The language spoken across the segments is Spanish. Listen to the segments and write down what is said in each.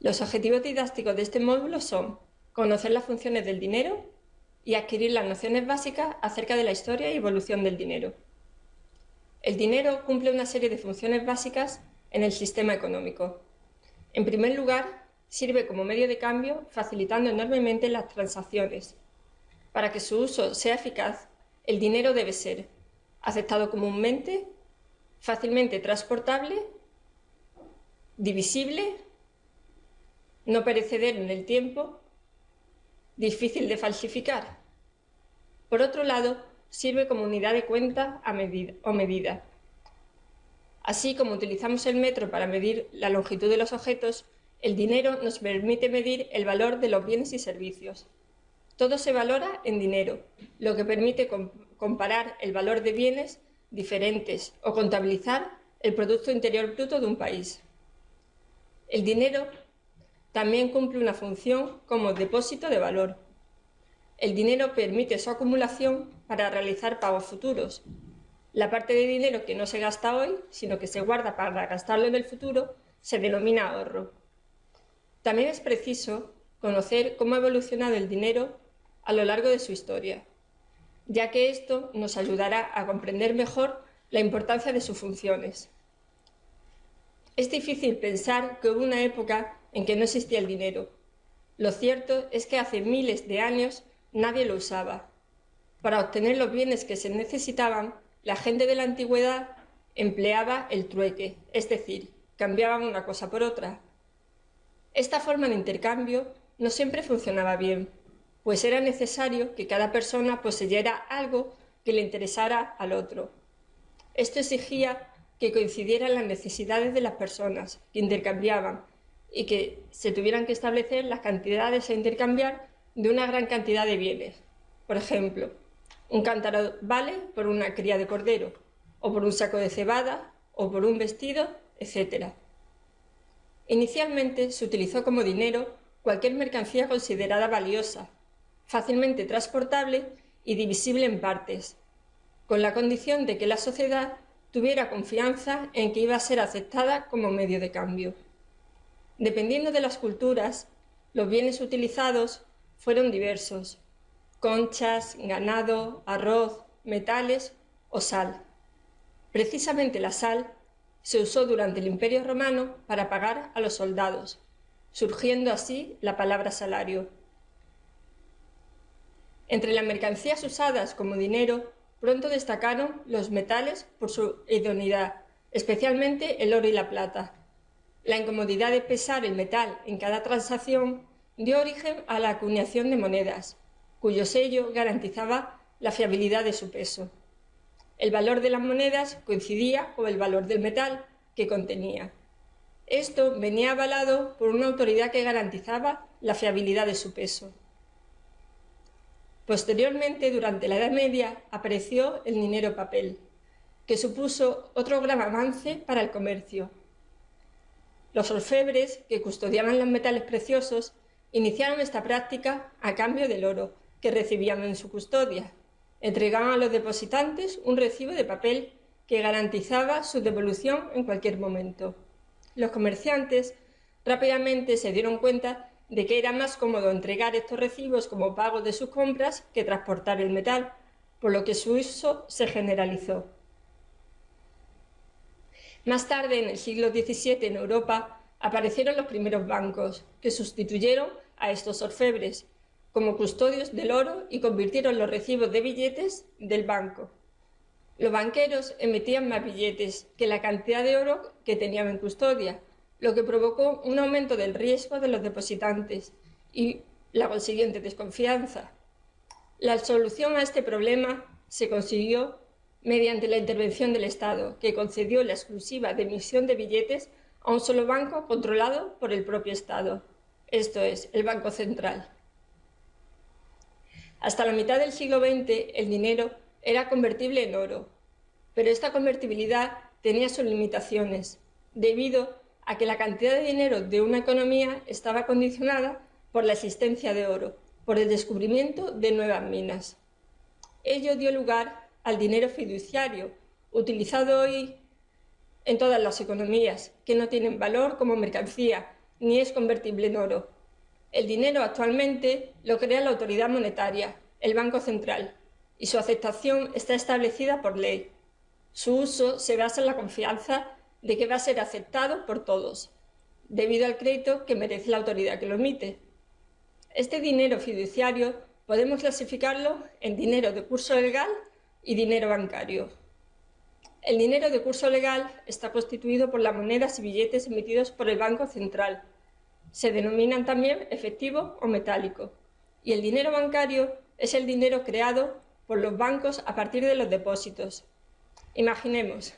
Los objetivos didácticos de este módulo son conocer las funciones del dinero y adquirir las nociones básicas acerca de la historia y evolución del dinero. El dinero cumple una serie de funciones básicas en el sistema económico. En primer lugar, sirve como medio de cambio facilitando enormemente las transacciones. Para que su uso sea eficaz, el dinero debe ser aceptado comúnmente, fácilmente transportable, divisible no perecedero en el tiempo, difícil de falsificar. Por otro lado, sirve como unidad de cuenta a medida, o medida. Así como utilizamos el metro para medir la longitud de los objetos, el dinero nos permite medir el valor de los bienes y servicios. Todo se valora en dinero, lo que permite comparar el valor de bienes diferentes o contabilizar el Producto Interior Bruto de un país. El dinero también cumple una función como depósito de valor. El dinero permite su acumulación para realizar pagos futuros. La parte de dinero que no se gasta hoy, sino que se guarda para gastarlo en el futuro, se denomina ahorro. También es preciso conocer cómo ha evolucionado el dinero a lo largo de su historia, ya que esto nos ayudará a comprender mejor la importancia de sus funciones. Es difícil pensar que hubo una época en que no existía el dinero. Lo cierto es que hace miles de años nadie lo usaba. Para obtener los bienes que se necesitaban, la gente de la antigüedad empleaba el trueque, es decir, cambiaban una cosa por otra. Esta forma de intercambio no siempre funcionaba bien, pues era necesario que cada persona poseyera algo que le interesara al otro. Esto exigía que coincidieran las necesidades de las personas que intercambiaban y que se tuvieran que establecer las cantidades a intercambiar de una gran cantidad de bienes. Por ejemplo, un cántaro vale por una cría de cordero, o por un saco de cebada, o por un vestido, etc. Inicialmente se utilizó como dinero cualquier mercancía considerada valiosa, fácilmente transportable y divisible en partes, con la condición de que la sociedad tuviera confianza en que iba a ser aceptada como medio de cambio. Dependiendo de las culturas, los bienes utilizados fueron diversos, conchas, ganado, arroz, metales o sal. Precisamente la sal se usó durante el Imperio Romano para pagar a los soldados, surgiendo así la palabra salario. Entre las mercancías usadas como dinero, pronto destacaron los metales por su idoneidad, especialmente el oro y la plata. La incomodidad de pesar el metal en cada transacción dio origen a la acuñación de monedas, cuyo sello garantizaba la fiabilidad de su peso. El valor de las monedas coincidía con el valor del metal que contenía. Esto venía avalado por una autoridad que garantizaba la fiabilidad de su peso. Posteriormente, durante la Edad Media, apareció el dinero papel, que supuso otro gran avance para el comercio, los orfebres, que custodiaban los metales preciosos, iniciaron esta práctica a cambio del oro que recibían en su custodia. Entregaban a los depositantes un recibo de papel que garantizaba su devolución en cualquier momento. Los comerciantes rápidamente se dieron cuenta de que era más cómodo entregar estos recibos como pago de sus compras que transportar el metal, por lo que su uso se generalizó. Más tarde, en el siglo XVII, en Europa, aparecieron los primeros bancos, que sustituyeron a estos orfebres como custodios del oro y convirtieron los recibos de billetes del banco. Los banqueros emitían más billetes que la cantidad de oro que tenían en custodia, lo que provocó un aumento del riesgo de los depositantes y la consiguiente desconfianza. La solución a este problema se consiguió mediante la intervención del Estado, que concedió la exclusiva de emisión de billetes a un solo banco controlado por el propio Estado, esto es, el Banco Central. Hasta la mitad del siglo XX el dinero era convertible en oro, pero esta convertibilidad tenía sus limitaciones, debido a que la cantidad de dinero de una economía estaba condicionada por la existencia de oro, por el descubrimiento de nuevas minas. Ello dio lugar al dinero fiduciario, utilizado hoy en todas las economías, que no tienen valor como mercancía, ni es convertible en oro. El dinero actualmente lo crea la autoridad monetaria, el Banco Central, y su aceptación está establecida por ley. Su uso se basa en la confianza de que va a ser aceptado por todos, debido al crédito que merece la autoridad que lo emite. Este dinero fiduciario podemos clasificarlo en dinero de curso legal y dinero bancario. El dinero de curso legal está constituido por las monedas y billetes emitidos por el Banco Central. Se denominan también efectivo o metálico. Y el dinero bancario es el dinero creado por los bancos a partir de los depósitos. Imaginemos,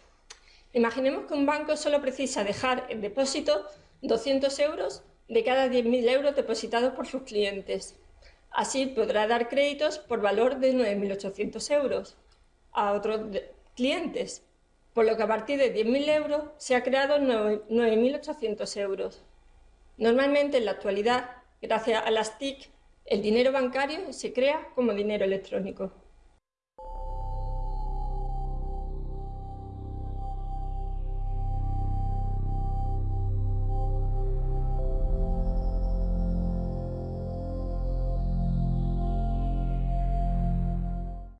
imaginemos que un banco solo precisa dejar en depósito 200 euros de cada 10.000 euros depositados por sus clientes. Así podrá dar créditos por valor de 9.800 euros a otros clientes, por lo que a partir de 10.000 euros se ha creado 9.800 euros. Normalmente en la actualidad, gracias a las TIC, el dinero bancario se crea como dinero electrónico.